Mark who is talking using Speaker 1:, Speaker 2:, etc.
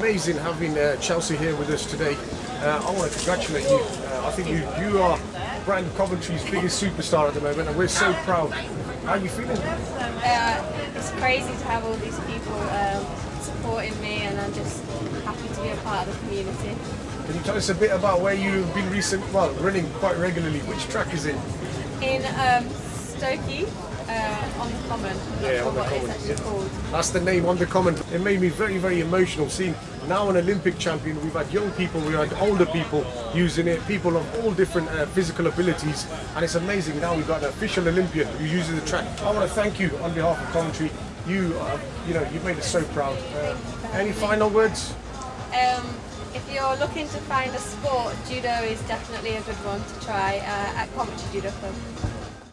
Speaker 1: amazing having uh, Chelsea here with us today. Uh, I want to congratulate you. Uh, I think you you are Brand Coventry's biggest superstar at the moment, and we're so proud. How are you feeling?
Speaker 2: Uh, it's crazy to have all these people um, supporting me, and I'm just happy to be a part of the community.
Speaker 1: Can you tell us a bit about where you've been recent, well, running quite regularly? Which track is it?
Speaker 2: In um, Stokey, uh, on the Common.
Speaker 1: Yeah, on the Common, yeah. That's the name on the common. It made me very, very emotional seeing now an Olympic champion. We've had young people, we've had older people using it, people of all different uh, physical abilities, and it's amazing. Now we've got an official Olympian who uses the track. I want to thank you on behalf of Coventry. You, uh, you know, you've made us so proud. Uh, any final words?
Speaker 2: Um, if you're looking to find a sport, judo is definitely a good one to try uh, at Coventry Judo Club.